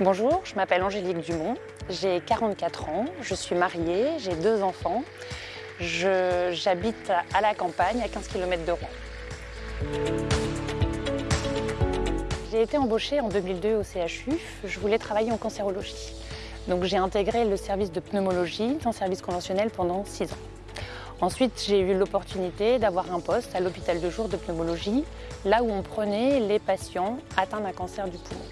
Bonjour, je m'appelle Angélique Dumont, j'ai 44 ans, je suis mariée, j'ai deux enfants. J'habite à la campagne, à 15 km de Rouen. J'ai été embauchée en 2002 au CHU, je voulais travailler en cancérologie. Donc j'ai intégré le service de pneumologie en service conventionnel pendant 6 ans. Ensuite, j'ai eu l'opportunité d'avoir un poste à l'hôpital de jour de pneumologie, là où on prenait les patients atteints d'un cancer du poumon.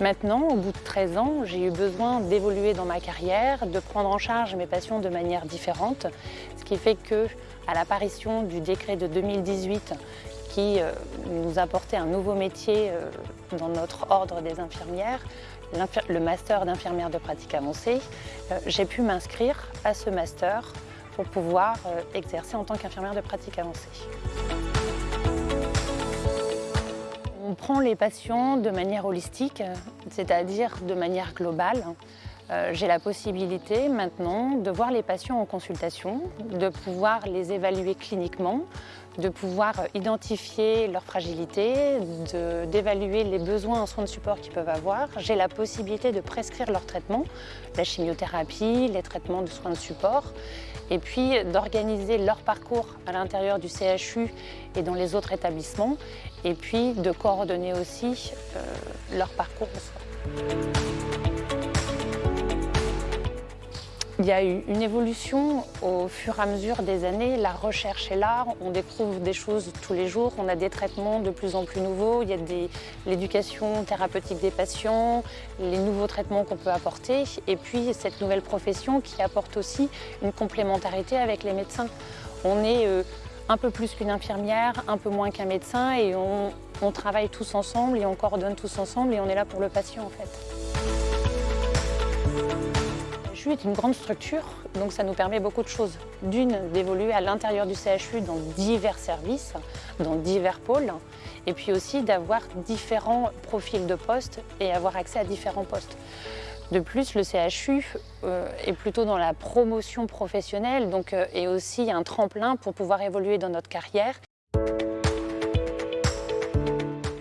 Maintenant, au bout de 13 ans, j'ai eu besoin d'évoluer dans ma carrière, de prendre en charge mes patients de manière différente, ce qui fait que, à l'apparition du décret de 2018 qui euh, nous apportait un nouveau métier euh, dans notre ordre des infirmières, le master d'infirmière de pratique avancée, euh, j'ai pu m'inscrire à ce master pour pouvoir exercer en tant qu'infirmière de pratique avancée. Les patients de manière holistique, c'est-à-dire de manière globale. Euh, j'ai la possibilité maintenant de voir les patients en consultation, de pouvoir les évaluer cliniquement, de pouvoir identifier leur fragilité, d'évaluer les besoins en soins de support qu'ils peuvent avoir. J'ai la possibilité de prescrire leur traitement, la chimiothérapie, les traitements de soins de support, et puis d'organiser leur parcours à l'intérieur du CHU et dans les autres établissements, et puis de coordonner aussi euh, leur parcours en soins. Il y a eu une évolution au fur et à mesure des années. La recherche est là, on découvre des choses tous les jours, on a des traitements de plus en plus nouveaux, il y a l'éducation thérapeutique des patients, les nouveaux traitements qu'on peut apporter, et puis cette nouvelle profession qui apporte aussi une complémentarité avec les médecins. On est euh, un peu plus qu'une infirmière, un peu moins qu'un médecin, et on, on travaille tous ensemble et on coordonne tous ensemble et on est là pour le patient en fait est une grande structure, donc ça nous permet beaucoup de choses. D'une, d'évoluer à l'intérieur du CHU dans divers services, dans divers pôles, et puis aussi d'avoir différents profils de postes et avoir accès à différents postes. De plus, le CHU euh, est plutôt dans la promotion professionnelle, donc euh, est aussi un tremplin pour pouvoir évoluer dans notre carrière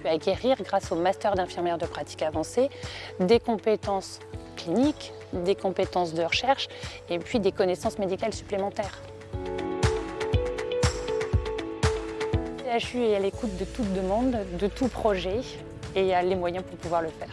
acquérir, grâce au master d'infirmière de pratique avancée, des compétences cliniques, des compétences de recherche et puis des connaissances médicales supplémentaires. CHU est à l'écoute de toute demande, de tout projet et a les moyens pour pouvoir le faire.